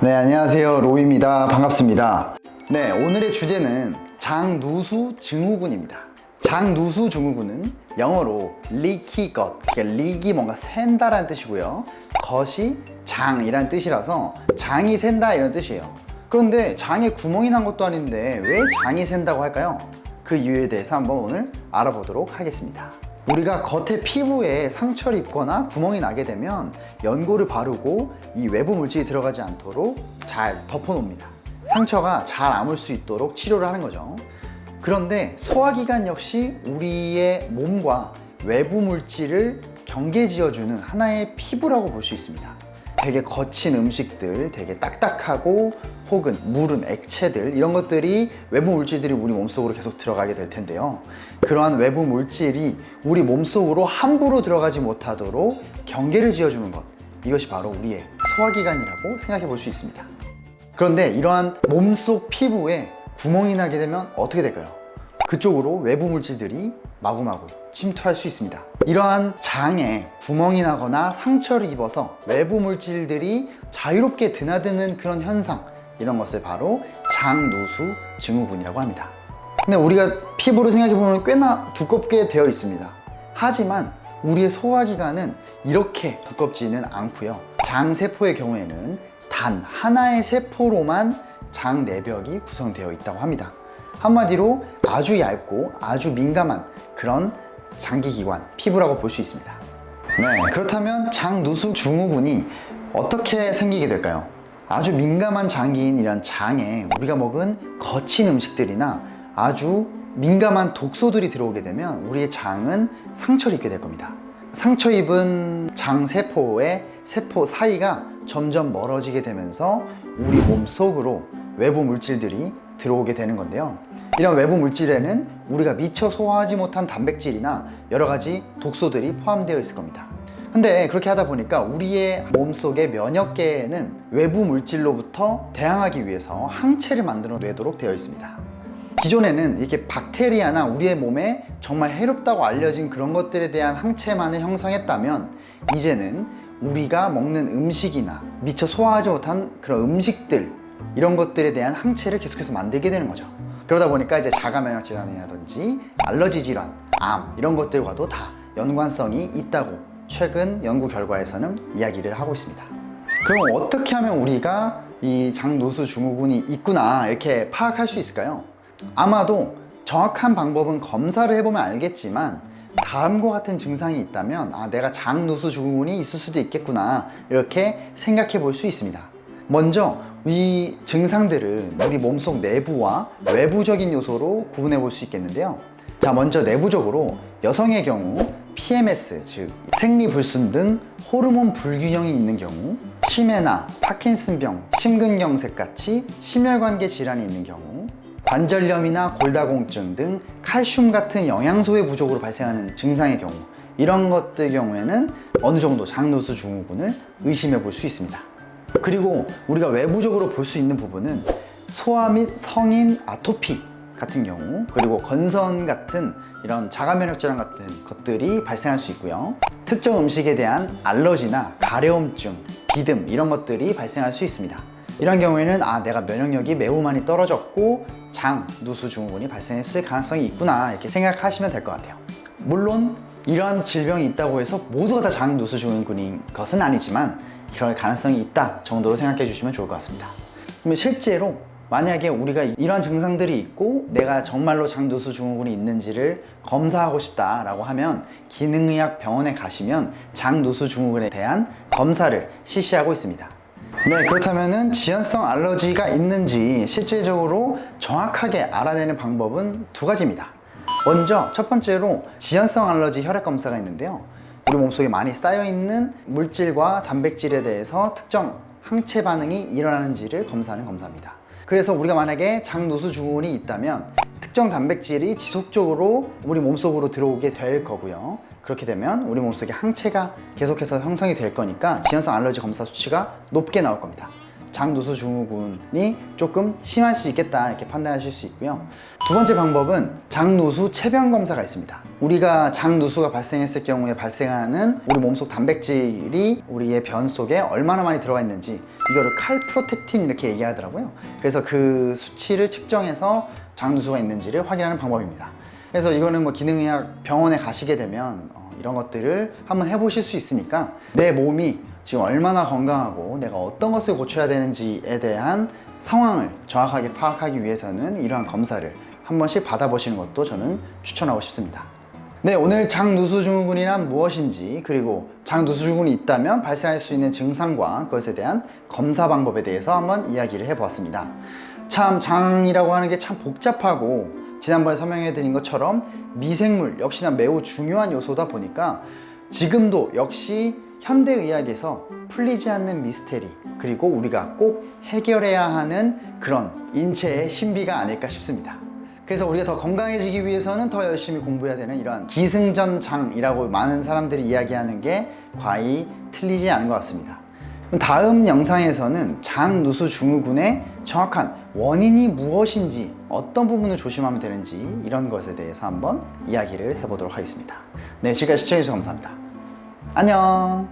네 안녕하세요. 로이입니다. 반갑습니다. 네 오늘의 주제는 장누수 증후군입니다. 장누수 증후군은 영어로 leaky gut 그러니까 leak이 뭔가 샌다라는 뜻이고요. 겉이 장이란 뜻이라서 장이 샌다 이런 뜻이에요. 그런데 장에 구멍이 난 것도 아닌데 왜 장이 샌다고 할까요? 그 이유에 대해서 한번 오늘 알아보도록 하겠습니다 우리가 겉에 피부에 상처를 입거나 구멍이 나게 되면 연고를 바르고 이 외부 물질이 들어가지 않도록 잘 덮어 놓습니다. 상처가 잘 아물 수 있도록 치료를 하는 거죠. 그런데 소화기관 역시 우리의 몸과 외부 물질을 경계지어주는 하나의 피부라고 볼 수 있습니다. 되게 거친 음식들, 되게 딱딱하고 혹은 물은 액체들 이런 것들이 외부 물질들이 우리 몸속으로 계속 들어가게 될 텐데요. 그러한 외부 물질이 우리 몸속으로 함부로 들어가지 못하도록 경계를 지어주는 것 이것이 바로 우리의 소화기관이라고 생각해 볼 수 있습니다. 그런데 이러한 몸속 피부에 구멍이 나게 되면 어떻게 될까요? 그쪽으로 외부 물질들이 마구마구 침투할 수 있습니다. 이러한 장에 구멍이 나거나 상처를 입어서 외부 물질들이 자유롭게 드나드는 그런 현상 이런 것을 바로 장누수 증후군이라고 합니다. 근데 우리가 피부를 생각해보면 꽤나 두껍게 되어 있습니다. 하지만 우리의 소화기관은 이렇게 두껍지는 않고요. 장세포의 경우에는 단 하나의 세포로만 장 내벽이 구성되어 있다고 합니다. 한마디로 아주 얇고 아주 민감한 그런 장기기관, 피부라고 볼 수 있습니다. 네, 그렇다면 장누수 증후군이 어떻게 생기게 될까요? 아주 민감한 장기인 이런 장에 우리가 먹은 거친 음식들이나 아주 민감한 독소들이 들어오게 되면 우리의 장은 상처를 입게 될 겁니다. 상처 입은 장세포의 세포 사이가 점점 멀어지게 되면서 우리 몸 속으로 외부 물질들이 들어오게 되는 건데요. 이런 외부 물질에는 우리가 미처 소화하지 못한 단백질이나 여러 가지 독소들이 포함되어 있을 겁니다 근데 그렇게 하다 보니까 우리의 몸속의 면역계에는 외부 물질로부터 대항하기 위해서 항체를 만들어 내도록 되어 있습니다. 기존에는 이렇게 박테리아나 우리의 몸에 정말 해롭다고 알려진 그런 것들에 대한 항체만을 형성했다면 이제는 우리가 먹는 음식이나 미처 소화하지 못한 그런 음식들 이런 것들에 대한 항체를 계속해서 만들게 되는 거죠. 그러다 보니까 이제 자가 면역 질환이라든지 알러지 질환, 암 이런 것들과도 다 연관성이 있다고 최근 연구 결과에서는 이야기를 하고 있습니다. 그럼 어떻게 하면 우리가 이 장노수 증후군이 있구나 이렇게 파악할 수 있을까요? 아마도 정확한 방법은 검사를 해보면 알겠지만 다음과 같은 증상이 있다면 아 내가 장누수 증후군이 있을 수도 있겠구나 이렇게 생각해 볼 수 있습니다. 먼저 이 증상들을 우리 몸속 내부와 외부적인 요소로 구분해 볼 수 있겠는데요. 자 먼저 내부적으로 여성의 경우 PMS 즉 생리불순 등 호르몬 불균형이 있는 경우 치매나 파킨슨병, 심근경색 같이 심혈관계 질환이 있는 경우 관절염이나 골다공증 등 칼슘 같은 영양소의 부족으로 발생하는 증상의 경우 이런 것들 경우에는 어느 정도 장누수 증후군을 의심해 볼 수 있습니다. 그리고 우리가 외부적으로 볼 수 있는 부분은 소아 및 성인 아토피 같은 경우 그리고 건선 같은 이런 자가 면역 질환 같은 것들이 발생할 수 있고요. 특정 음식에 대한 알러지나 가려움증, 비듬 이런 것들이 발생할 수 있습니다. 이런 경우에는 아 내가 면역력이 매우 많이 떨어졌고 장, 누수 증후군이 발생했을 가능성이 있구나 이렇게 생각하시면 될 것 같아요. 물론 이러한 질병이 있다고 해서 모두가 다 장, 누수 증후군인 것은 아니지만 그럴 가능성이 있다 정도로 생각해 주시면 좋을 것 같습니다. 그러면 실제로 만약에 우리가 이러한 증상들이 있고 내가 정말로 장누수 증후군이 있는지를 검사하고 싶다라고 하면 기능의학 병원에 가시면 장누수 증후군에 대한 검사를 실시하고 있습니다. 네 그렇다면 지연성 알러지가 있는지 실제적으로 정확하게 알아내는 방법은 두 가지입니다. 먼저 첫 번째로 지연성 알러지 혈액 검사가 있는데요. 우리 몸속에 많이 쌓여있는 물질과 단백질에 대해서 특정 항체 반응이 일어나는지를 검사하는 검사입니다 그래서 우리가 만약에 장누수 증후군이 있다면 특정 단백질이 지속적으로 우리 몸속으로 들어오게 될 거고요. 그렇게 되면 우리 몸속에 항체가 계속해서 형성이 될 거니까 지연성 알러지 검사 수치가 높게 나올 겁니다 장누수 증후군이 조금 심할 수 있겠다 이렇게 판단하실 수 있고요. 두 번째 방법은 장누수 체변 검사가 있습니다. 우리가 장누수가 발생했을 경우에 발생하는 우리 몸속 단백질이 우리의 변 속에 얼마나 많이 들어가 있는지 이거를 칼프로텍틴 이렇게 얘기하더라고요. 그래서 그 수치를 측정해서 장누수가 있는지를 확인하는 방법입니다. 그래서 이거는 뭐 기능의학 병원에 가시게 되면 어, 이런 것들을 한번 해보실 수 있으니까 내 몸이 지금 얼마나 건강하고 내가 어떤 것을 고쳐야 되는지에 대한 상황을 정확하게 파악하기 위해서는 이러한 검사를 한 번씩 받아보시는 것도 저는 추천하고 싶습니다. 네, 오늘 장누수 증후군이란 무엇인지 그리고 장누수 증후군이 있다면 발생할 수 있는 증상과 그것에 대한 검사 방법에 대해서 한번 이야기를 해보았습니다. 참 장이라고 하는 게 참 복잡하고 지난번에 설명해 드린 것처럼 미생물 역시나 매우 중요한 요소다 보니까 지금도 역시 현대의학에서 풀리지 않는 미스테리 그리고 우리가 꼭 해결해야 하는 그런 인체의 신비가 아닐까 싶습니다. 그래서 우리가 더 건강해지기 위해서는 더 열심히 공부해야 되는 이런 기승전장이라고 많은 사람들이 이야기하는 게 과히 틀리지 않은 것 같습니다. 그럼 다음 영상에서는 장누수 증후군의 정확한 원인이 무엇인지 어떤 부분을 조심하면 되는지 이런 것에 대해서 한번 이야기를 해보도록 하겠습니다. 네, 지금까지 시청해주셔서 감사합니다. 안녕!